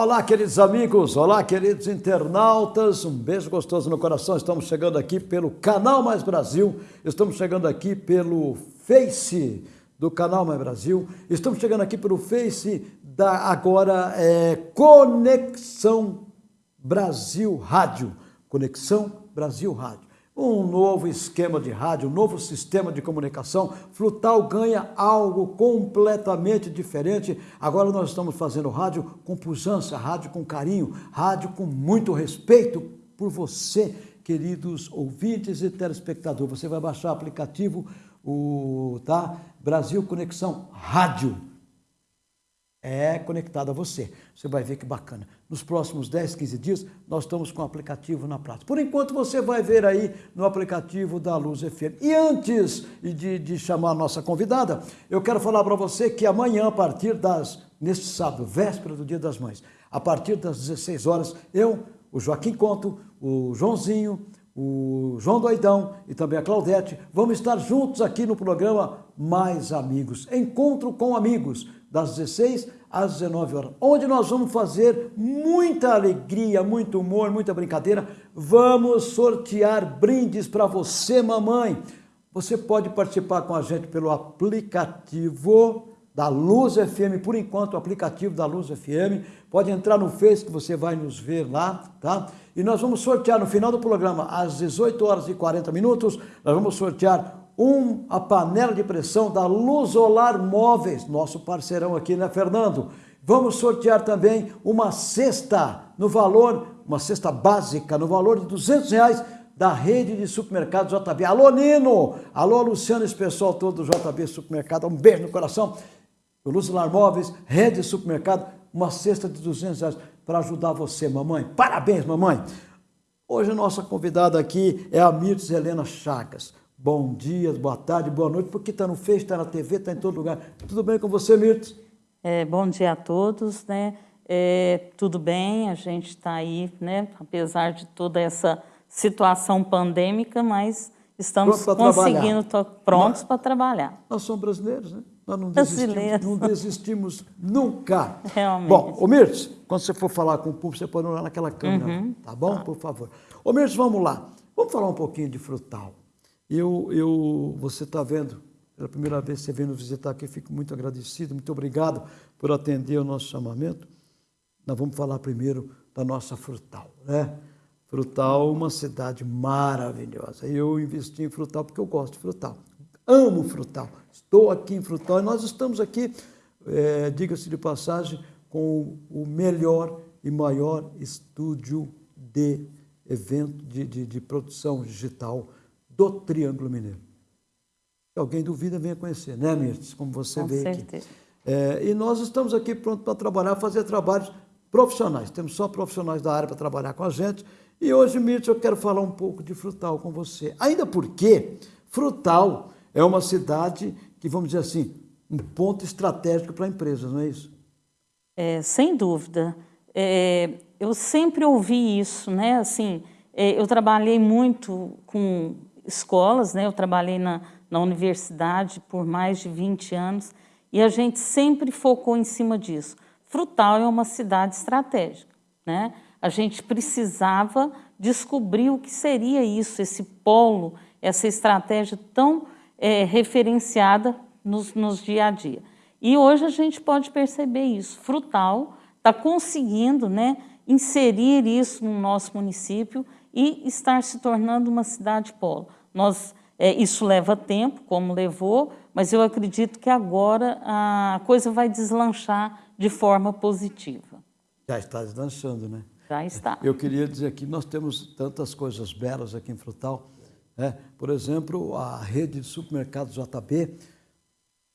Olá, queridos amigos, olá, queridos internautas, um beijo gostoso no coração. Estamos chegando aqui pelo Canal Mais Brasil, estamos chegando aqui pelo Face do Canal Mais Brasil, estamos chegando aqui pelo Face da agora é, Conexão Brasil Rádio. Conexão Brasil Rádio um novo esquema de rádio, um novo sistema de comunicação. Frutal ganha algo completamente diferente. Agora nós estamos fazendo rádio com pujança, rádio com carinho, rádio com muito respeito por você, queridos ouvintes e telespectadores. Você vai baixar o aplicativo, o tá? Brasil Conexão Rádio é conectado a você. Você vai ver que bacana. Nos próximos 10, 15 dias, nós estamos com o aplicativo na prática. Por enquanto, você vai ver aí no aplicativo da Luz FM. E antes de, de chamar a nossa convidada, eu quero falar para você que amanhã, a partir das, neste sábado, véspera do Dia das Mães, a partir das 16 horas, eu, o Joaquim Conto, o Joãozinho, o João Doidão e também a Claudete, vamos estar juntos aqui no programa Mais Amigos. Encontro com amigos das 16 às 19 horas, onde nós vamos fazer muita alegria, muito humor, muita brincadeira. Vamos sortear brindes para você, mamãe. Você pode participar com a gente pelo aplicativo da Luz FM, por enquanto o aplicativo da Luz FM. Pode entrar no Face que você vai nos ver lá, tá? E nós vamos sortear no final do programa, às 18 horas e 40 minutos, nós vamos sortear um, a panela de pressão da Luzolar Móveis, nosso parceirão aqui, né, Fernando? Vamos sortear também uma cesta no valor, uma cesta básica, no valor de 200 reais da rede de supermercados JB. Alô, Nino! Alô, Luciano, esse pessoal todo do JB Supermercado, um beijo no coração. O Luzolar Móveis, rede de supermercado, uma cesta de 200 reais para ajudar você, mamãe. Parabéns, mamãe! Hoje a nossa convidada aqui é a Mirtes Helena Chagas bom dia, boa tarde, boa noite, porque está no Face, está na TV, está em todo lugar. Tudo bem com você, Mirtz? É, bom dia a todos, né? É, tudo bem, a gente está aí, né? Apesar de toda essa situação pandêmica, mas estamos conseguindo, prontos para trabalhar. Nós somos brasileiros, né? Nós não desistimos, não desistimos nunca. Realmente. Bom, ô Mirtz, quando você for falar com o público, você pode olhar naquela câmera, uhum. tá bom? Tá. Por favor. Ô Mirtz, vamos lá. Vamos falar um pouquinho de frutal. Eu, eu, você está vendo, pela primeira vez que você vem nos visitar aqui, fico muito agradecido, muito obrigado por atender o nosso chamamento. Nós vamos falar primeiro da nossa Frutal, né? Frutal, uma cidade maravilhosa. Eu investi em Frutal porque eu gosto de Frutal. Amo Frutal. Estou aqui em Frutal e nós estamos aqui, é, diga-se de passagem, com o melhor e maior estúdio de evento, de, de, de produção digital do Triângulo Mineiro. Se alguém duvida, venha conhecer, né, Mirtes? Como você Com vê certeza. aqui. É, e nós estamos aqui prontos para trabalhar, fazer trabalhos profissionais. Temos só profissionais da área para trabalhar com a gente. E hoje, Mirtes, eu quero falar um pouco de Frutal com você. Ainda porque Frutal é uma cidade que, vamos dizer assim, um ponto estratégico para empresas, não é isso? É, sem dúvida. É, eu sempre ouvi isso, né? Assim, é, eu trabalhei muito com escolas, né? eu trabalhei na, na universidade por mais de 20 anos e a gente sempre focou em cima disso. Frutal é uma cidade estratégica. Né? A gente precisava descobrir o que seria isso, esse polo, essa estratégia tão é, referenciada nos, nos dia a dia. E hoje a gente pode perceber isso. Frutal está conseguindo né, inserir isso no nosso município e estar se tornando uma cidade polo. Nós, é, isso leva tempo, como levou, mas eu acredito que agora a coisa vai deslanchar de forma positiva. Já está deslanchando, né? Já está. Eu queria dizer que nós temos tantas coisas belas aqui em Frutal. Né? Por exemplo, a rede de supermercados JB,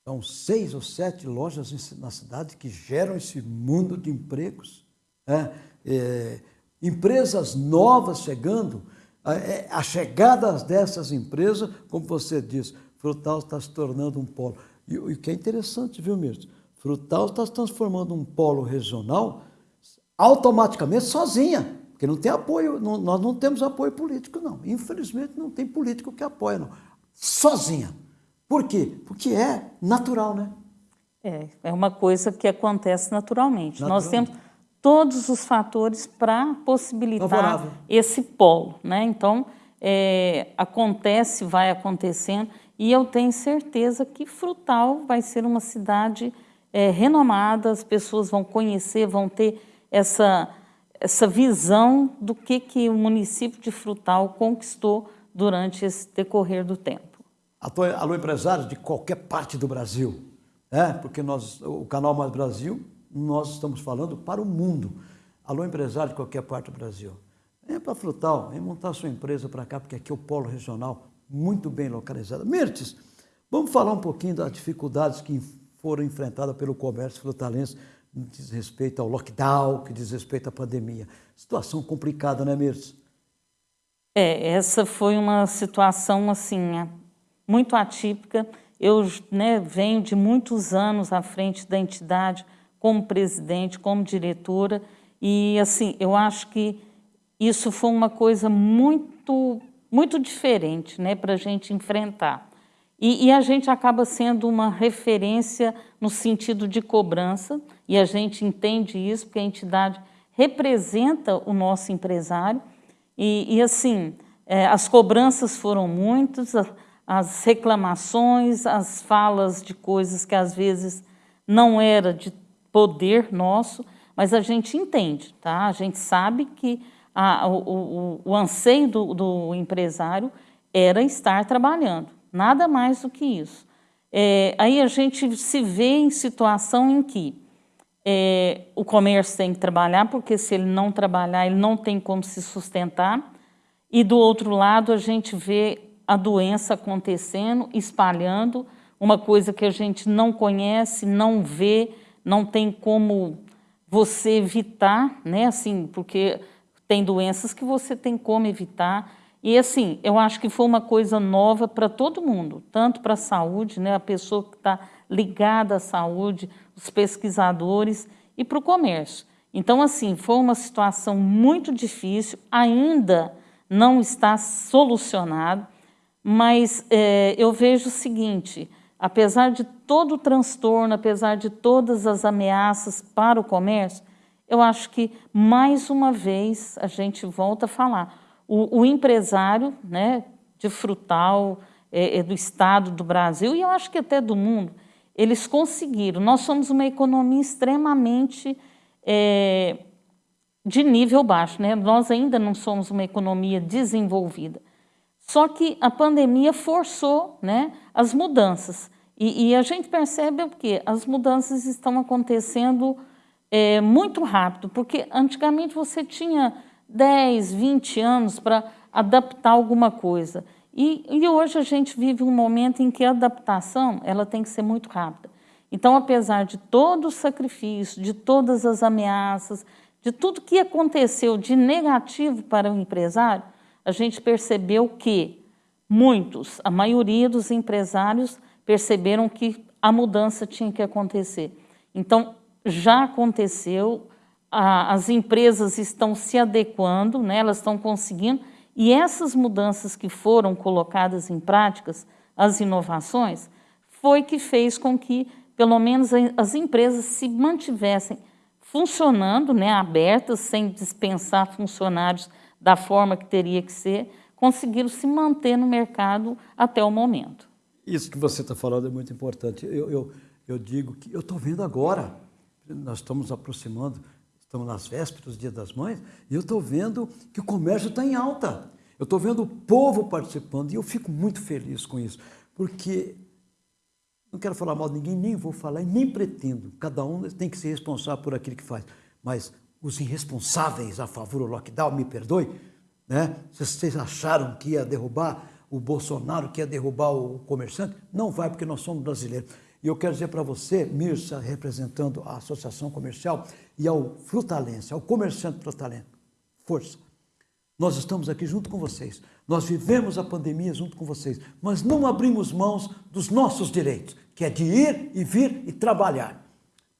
são seis ou sete lojas na cidade que geram esse mundo de empregos. Né? É, empresas novas chegando, é, a chegada dessas empresas, como você disse, Frutal está se tornando um polo. E o que é interessante, viu, Mirto? Frutal está se transformando um polo regional automaticamente sozinha, porque não tem apoio, não, nós não temos apoio político, não. Infelizmente, não tem político que apoia, não. Sozinha. Por quê? Porque é natural, né? É, é uma coisa que acontece naturalmente. naturalmente. Nós temos todos os fatores para possibilitar Favorável. esse polo. Né? Então, é, acontece, vai acontecendo, e eu tenho certeza que Frutal vai ser uma cidade é, renomada, as pessoas vão conhecer, vão ter essa, essa visão do que, que o município de Frutal conquistou durante esse decorrer do tempo. Alô, empresários de qualquer parte do Brasil, né? porque nós, o Canal Mais Brasil, nós estamos falando para o mundo. Alô, empresário de qualquer parte do Brasil. Venha para Frutal, venha montar sua empresa para cá, porque aqui é o polo regional muito bem localizado. Mirtes, vamos falar um pouquinho das dificuldades que foram enfrentadas pelo comércio frutalense no que diz respeito ao lockdown, que diz respeito à pandemia. Situação complicada, né, Mirtes? É, essa foi uma situação, assim, muito atípica. Eu né, venho de muitos anos à frente da entidade, como presidente, como diretora, e, assim, eu acho que isso foi uma coisa muito, muito diferente né, para a gente enfrentar. E, e, a gente acaba sendo uma referência no sentido de cobrança, e a gente entende isso, porque a entidade representa o nosso empresário. E, e assim, é, as cobranças foram muitas, as reclamações, as falas de coisas que às vezes não era de poder nosso, mas a gente entende, tá? A gente sabe que a, o, o, o, anseio do, do, empresário era estar trabalhando, nada mais do que isso. É, aí a gente se vê em situação em que é, o comércio tem que trabalhar, porque se ele não trabalhar, ele não tem como se sustentar, e do outro lado a gente vê a doença acontecendo, espalhando, uma coisa que a gente não conhece, não vê, não tem como você evitar, né? Assim, porque tem doenças que você tem como evitar. E assim, eu acho que foi uma coisa nova para todo mundo, tanto para a saúde, né? A pessoa que está ligada à saúde, os pesquisadores e para o comércio. Então, assim, foi uma situação muito difícil, ainda não está solucionado, mas é, eu vejo o seguinte, apesar de todo o transtorno, apesar de todas as ameaças para o comércio, eu acho que, mais uma vez, a gente volta a falar, o, o empresário né, de frutal, é, é do Estado, do Brasil, e eu acho que até do mundo, eles conseguiram. Nós somos uma economia extremamente é, de nível baixo, né? nós ainda não somos uma economia desenvolvida. Só que a pandemia forçou né, as mudanças. E, e a gente percebe o quê? As mudanças estão acontecendo é, muito rápido, porque antigamente você tinha 10, 20 anos para adaptar alguma coisa. E, e, hoje a gente vive um momento em que a adaptação ela tem que ser muito rápida. Então, apesar de todo o sacrifício, de todas as ameaças, de tudo que aconteceu de negativo para o empresário, a gente percebeu que muitos, a maioria dos empresários perceberam que a mudança tinha que acontecer. Então, já aconteceu, a, as empresas estão se adequando, né, elas estão conseguindo, e essas mudanças que foram colocadas em práticas, as inovações, foi que fez com que, pelo menos, as empresas se mantivessem funcionando, né, abertas, sem dispensar funcionários da forma que teria que ser, conseguiram se manter no mercado até o momento. Isso que você está falando é muito importante. Eu, eu, eu digo que eu estou vendo agora, nós estamos aproximando, estamos nas vésperas do Dia das Mães, e eu estou vendo que o comércio está em alta. Eu estou vendo o povo participando e eu fico muito feliz com isso, porque não quero falar mal de ninguém, nem vou falar e nem pretendo. Cada um tem que ser responsável por aquilo que faz. Mas os irresponsáveis a favor do lockdown, me perdoe, né? vocês acharam que ia derrubar o Bolsonaro, que ia derrubar o comerciante? Não vai, porque nós somos brasileiros. E eu quero dizer para você, Mirsa, representando a Associação Comercial, e ao frutalense, ao comerciante frutalense, força. Nós estamos aqui junto com vocês. Nós vivemos a pandemia junto com vocês, mas não abrimos mãos dos nossos direitos, que é de ir e vir e trabalhar.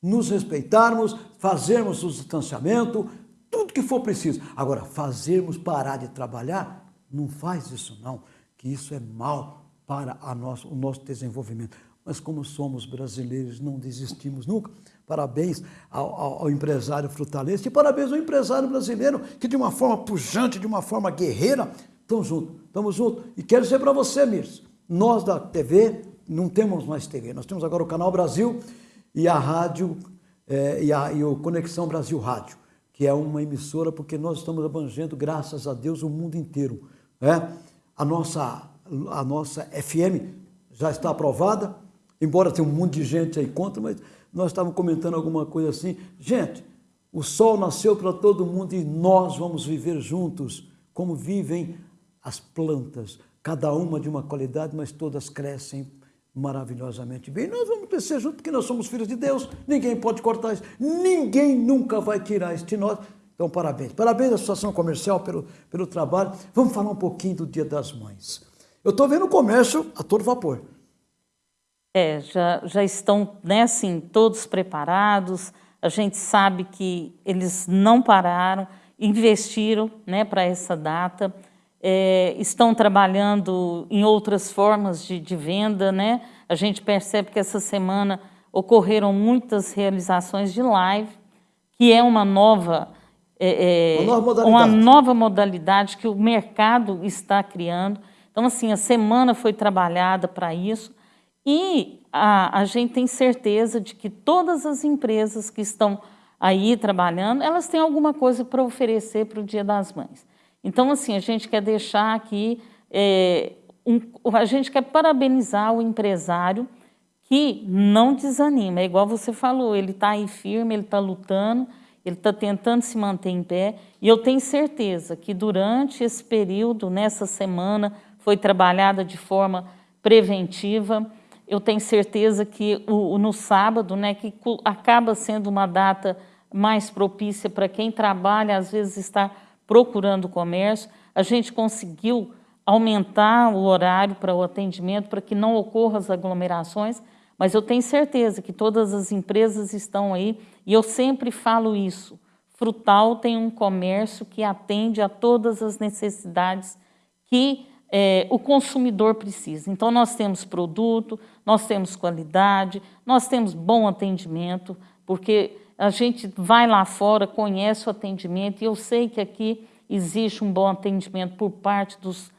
Nos respeitarmos, fazermos o distanciamento, tudo que for preciso. Agora, fazermos parar de trabalhar, não faz isso não, que isso é mal para nosso, o nosso desenvolvimento mas como somos brasileiros, não desistimos nunca, Parabéns ao, ao, ao, empresário frutalense e parabéns ao empresário brasileiro que de uma forma pujante, de uma forma guerreira, estamos juntos, estamos juntos. E quero dizer para você, Mirs, nós da TV não temos mais TV, nós temos agora o Canal Brasil e a rádio é, e, a, e o Conexão Brasil Rádio, que é uma emissora porque nós estamos abrangendo, graças a Deus, o mundo inteiro. É? A, nossa, a nossa FM já está aprovada, embora tenha um monte de gente aí contra, mas nós estávamos comentando alguma coisa assim. Gente, o sol nasceu para todo mundo e nós vamos viver juntos, como vivem as plantas, cada uma de uma qualidade, mas todas crescem maravilhosamente bem. Nós vamos crescer juntos porque nós somos filhos de Deus. Ninguém pode cortar isso. Ninguém nunca vai tirar de nós. Então, parabéns. Parabéns à Associação Comercial pelo, pelo trabalho. Vamos falar um pouquinho do Dia das Mães. Eu estou vendo o comércio a todo vapor. É, já, já estão, né, assim, todos preparados. A gente sabe que eles não pararam, investiram, né, para essa data. É, estão trabalhando em outras formas de, de venda, né? A gente percebe que essa semana ocorreram muitas realizações de live, que é uma nova, é, uma, nova uma, nova modalidade que o mercado está criando. Então, assim, a semana foi trabalhada para isso. E a, a gente tem certeza de que todas as empresas que estão aí trabalhando, elas têm alguma coisa para oferecer para o Dia das Mães. Então, assim, a gente quer deixar aqui, é, um, a gente quer parabenizar o empresário que não desanima. É igual você falou, ele está aí firme, ele está lutando, ele está tentando se manter em pé. E eu tenho certeza que durante esse período, nessa semana, foi trabalhada de forma preventiva, eu tenho certeza que o, no sábado, né, que acaba sendo uma data mais propícia para quem trabalha, às vezes está procurando comércio, a gente conseguiu aumentar o horário para o atendimento para que não ocorram as aglomerações, mas eu tenho certeza que todas as empresas estão aí e eu sempre falo isso. Frutal tem um comércio que atende a todas as necessidades que é, o consumidor precisa. Então, nós temos produto, nós temos qualidade, nós temos bom atendimento, porque a gente vai lá fora, conhece o atendimento, e eu sei que aqui existe um bom atendimento por parte dos,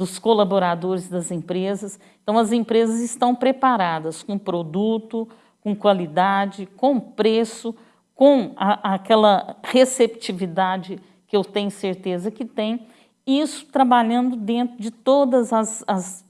dos colaboradores das empresas. Então, as empresas estão preparadas com produto, com qualidade, com preço, com a, aquela receptividade que eu tenho certeza que tem, isso trabalhando dentro de todas as, as,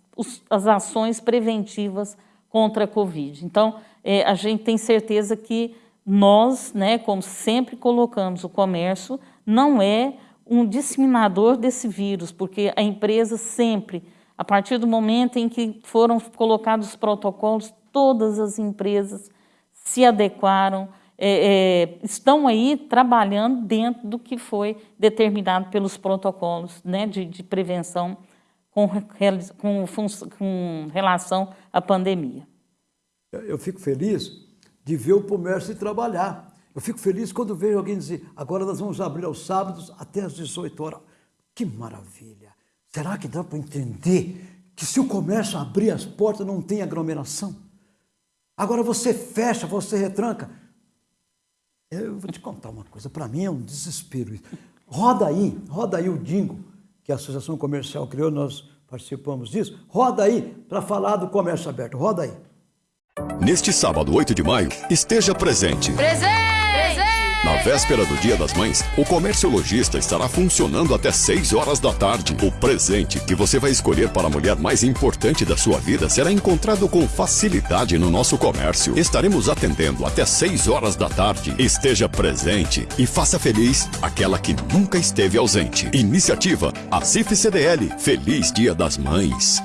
as ações preventivas contra a Covid. Então, é, a gente tem certeza que nós, né, como sempre colocamos, o comércio não é um disseminador desse vírus, porque a empresa sempre, a partir do momento em que foram colocados os protocolos, todas as empresas se adequaram, é, é, estão aí trabalhando dentro do que foi determinado pelos protocolos né, de, de prevenção com, com, com relação à pandemia. Eu fico feliz de ver o comércio trabalhar. Eu fico feliz quando vejo alguém dizer, agora nós vamos abrir aos sábados até às 18 horas. Que maravilha! Será que dá para entender que se o comércio abrir as portas não tem aglomeração? Agora você fecha, você retranca. Eu vou te contar uma coisa, para mim é um desespero. Roda aí, roda aí o Dingo, que a Associação Comercial criou, nós participamos disso. Roda aí para falar do comércio aberto, roda aí. Neste sábado, 8 de maio, esteja presente. Presente! Na véspera do Dia das Mães, o comércio lojista estará funcionando até 6 horas da tarde. O presente que você vai escolher para a mulher mais importante da sua vida será encontrado com facilidade no nosso comércio. Estaremos atendendo até 6 horas da tarde. Esteja presente e faça feliz aquela que nunca esteve ausente. Iniciativa ACIF CDL. Feliz Dia das Mães.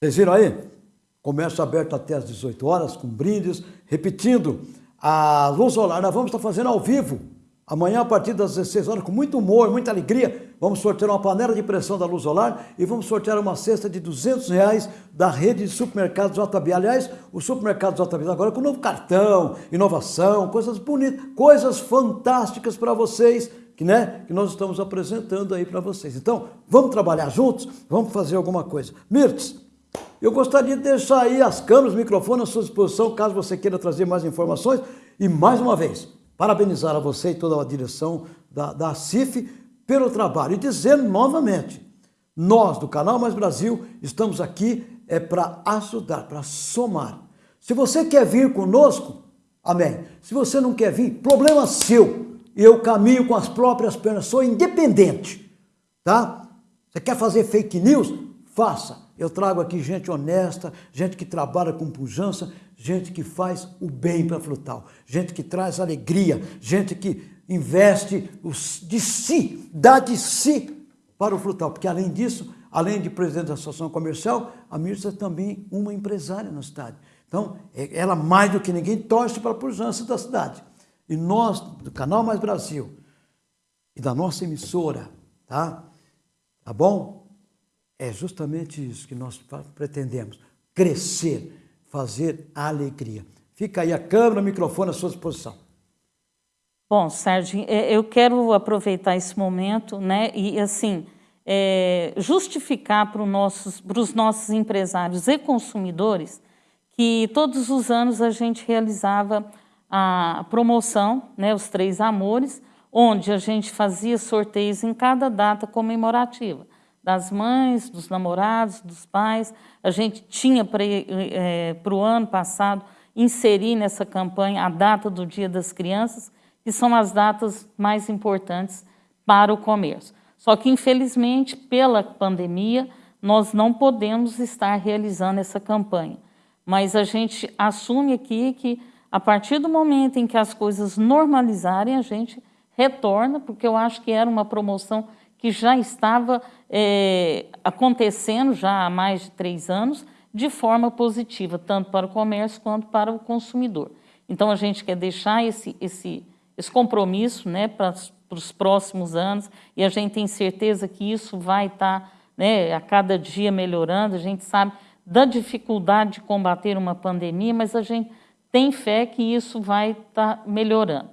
Vocês viram aí? Comércio aberto até às 18 horas, com brindes. Repetindo, a luz solar nós vamos estar fazendo ao vivo. Amanhã, a partir das 16 horas, com muito humor, muita alegria, vamos sortear uma panela de pressão da Luz Solar e vamos sortear uma cesta de 200 reais da rede de supermercados JB. Aliás, o supermercado JB agora com novo cartão, inovação, coisas bonitas, coisas fantásticas para vocês, que, né, que nós estamos apresentando aí para vocês. Então, vamos trabalhar juntos? Vamos fazer alguma coisa. Mirtes, Eu gostaria de deixar aí as câmeras, microfones à sua disposição, caso você queira trazer mais informações. E mais uma vez, parabenizar a você e toda a direção da, da CIF pelo trabalho. E dizer novamente, nós do Canal Mais Brasil estamos aqui é para ajudar, para somar. Se você quer vir conosco, amém. Se você não quer vir, problema seu. Eu caminho com as próprias pernas, sou independente, tá? Você quer fazer fake news? Faça. Eu trago aqui gente honesta, gente que trabalha com pujança, gente que faz o bem para Frutal, gente que traz alegria, gente que investe de si, dá de si para o Frutal. Porque além disso, além de presidente da Associação Comercial, a Mirza é também uma empresária na cidade. Então, é, ela mais do que ninguém torce para a pujança da cidade. E nós, do Canal Mais Brasil, e da nossa emissora, tá? Tá bom? É justamente isso que nós pretendemos, crescer, fazer alegria. Fica aí a câmera, o microfone à sua disposição. Bom, Sérgio, é, eu quero aproveitar esse momento né, e, assim, é, justificar para, nossos, para os nossos empresários e consumidores que todos os anos a gente realizava a promoção, né, os Três Amores, onde a gente fazia sorteios em cada data comemorativa das mães, dos namorados, dos pais. A gente tinha para é, o ano passado inserir nessa campanha a data do Dia das Crianças, que são as datas mais importantes para o comércio. Só que, infelizmente, pela pandemia, nós não podemos estar realizando essa campanha. Mas a gente assume aqui que, a partir do momento em que as coisas normalizarem, a gente retorna, porque eu acho que era uma promoção que já estava é, acontecendo já há mais de três anos de forma positiva, tanto para o comércio quanto para o consumidor. Então, a gente quer deixar esse, esse, esse compromisso né, para, para os próximos anos e a gente tem certeza que isso vai estar tá, né, a cada dia melhorando. A gente sabe da dificuldade de combater uma pandemia, mas a gente tem fé que isso vai estar tá melhorando.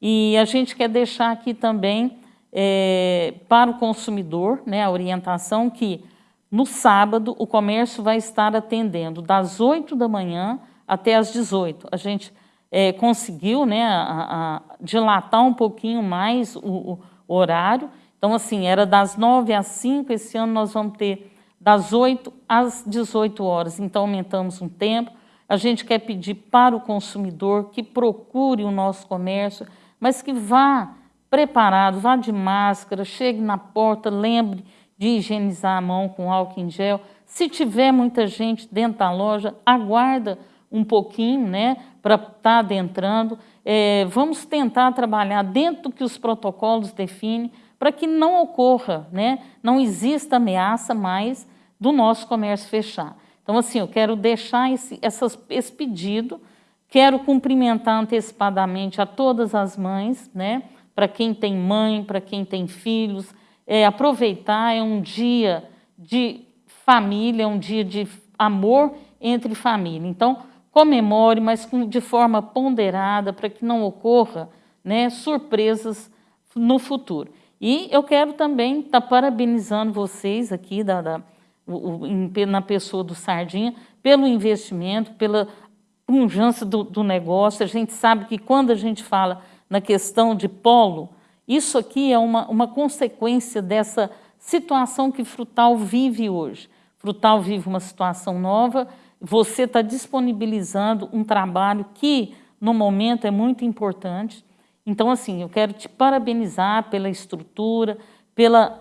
E a gente quer deixar aqui também é, para o consumidor, né, a orientação que no sábado o comércio vai estar atendendo das 8 da manhã até as 18. A gente é, conseguiu né, a, a dilatar um pouquinho mais o, o, horário. Então, assim, era das 9 às 5, esse ano nós vamos ter das 8 às 18 horas. Então, aumentamos um tempo. A gente quer pedir para o consumidor que procure o nosso comércio, mas que vá preparado, vá de máscara, chegue na porta, lembre de higienizar a mão com álcool em gel. Se tiver muita gente dentro da loja, aguarda um pouquinho, né, para estar tá adentrando. É, vamos tentar trabalhar dentro do que os protocolos definem, para que não ocorra, né, não exista ameaça mais do nosso comércio fechar. Então, assim, eu quero deixar esse, essas, esse pedido, quero cumprimentar antecipadamente a todas as mães, né, para quem tem mãe, para quem tem filhos. É, aproveitar é um dia de família, é um dia de amor entre família. Então, comemore, mas de forma ponderada, para que não ocorra né, surpresas no futuro. E eu quero também estar tá parabenizando vocês aqui, da, da o, na pessoa do Sardinha, pelo investimento, pela pujança do, do negócio. A gente sabe que quando a gente fala na questão de polo, isso aqui é uma, uma consequência dessa situação que Frutal vive hoje. Frutal vive uma situação nova, você está disponibilizando um trabalho que, no momento, é muito importante. Então, assim, eu quero te parabenizar pela estrutura, pela...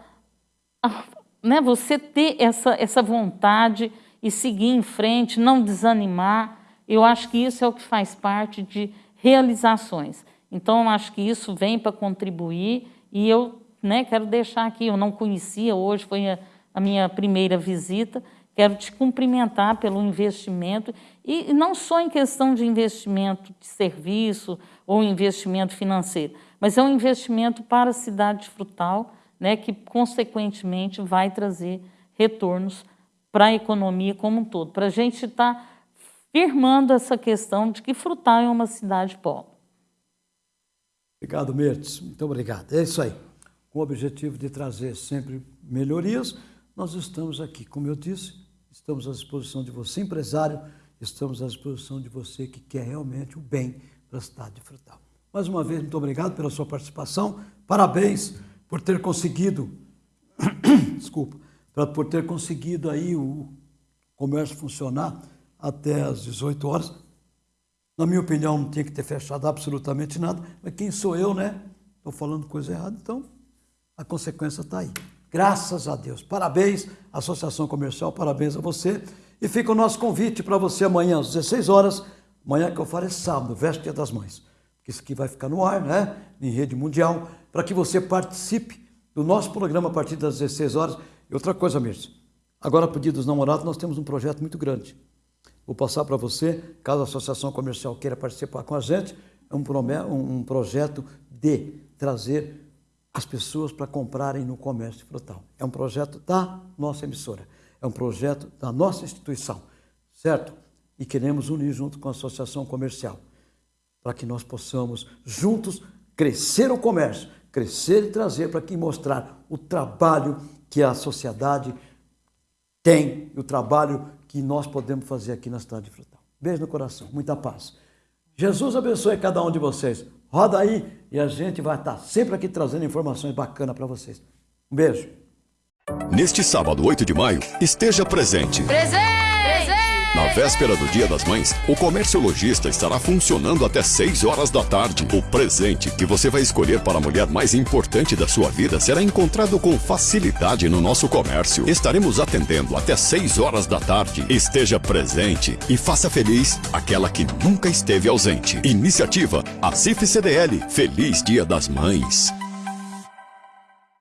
Né, você ter essa, essa vontade e seguir em frente, não desanimar. Eu acho que isso é o que faz parte de realizações. Então, acho que isso vem para contribuir e eu né, quero deixar aqui, eu não conhecia, hoje foi a, a minha primeira visita, quero te cumprimentar pelo investimento, e não só em questão de investimento de serviço ou investimento financeiro, mas é um investimento para a cidade de Frutal, né, que consequentemente vai trazer retornos para a economia como um todo, para a gente estar tá firmando essa questão de que Frutal é uma cidade pobre. Obrigado, Mertes. Muito obrigado. É isso aí. Com o objetivo de trazer sempre melhorias, nós estamos aqui, como eu disse, estamos à disposição de você, empresário, estamos à disposição de você que quer realmente o bem para a cidade de Frutal. Mais uma vez, muito obrigado pela sua participação. Parabéns por ter conseguido, desculpa, por ter conseguido aí o comércio funcionar até às 18 horas. Na minha opinião, não tinha que ter fechado absolutamente nada, mas quem sou eu, né? Estou falando coisa errada, então a consequência está aí. Graças a Deus. Parabéns, Associação Comercial, parabéns a você. E fica o nosso convite para você amanhã às 16 horas, amanhã que eu falo é sábado, véspera das mães. Porque isso aqui vai ficar no ar, né? Em rede mundial, para que você participe do nosso programa a partir das 16 horas. E outra coisa, Mirce, agora a pedido dos namorados, nós temos um projeto muito grande. Vou passar para você, caso a Associação Comercial queira participar com a gente, é um, um projeto de trazer as pessoas para comprarem no comércio frutal. É um projeto da nossa emissora, é um projeto da nossa instituição, certo? E queremos unir junto com a associação comercial, para que nós possamos juntos crescer o comércio, crescer e trazer para que mostrar o trabalho que a sociedade tem, o trabalho que nós podemos fazer aqui na cidade de Frutal. Beijo no coração, muita paz. Jesus abençoe cada um de vocês. Roda aí e a gente vai estar sempre aqui trazendo informações bacanas para vocês. Um beijo. Neste sábado, 8 de maio, esteja presente. Presente! Na véspera do Dia das Mães, o Comércio Lojista estará funcionando até 6 horas da tarde. O presente que você vai escolher para a mulher mais importante da sua vida será encontrado com facilidade no nosso comércio. Estaremos atendendo até 6 horas da tarde. Esteja presente e faça feliz aquela que nunca esteve ausente. Iniciativa ACIF CDL. Feliz Dia das Mães.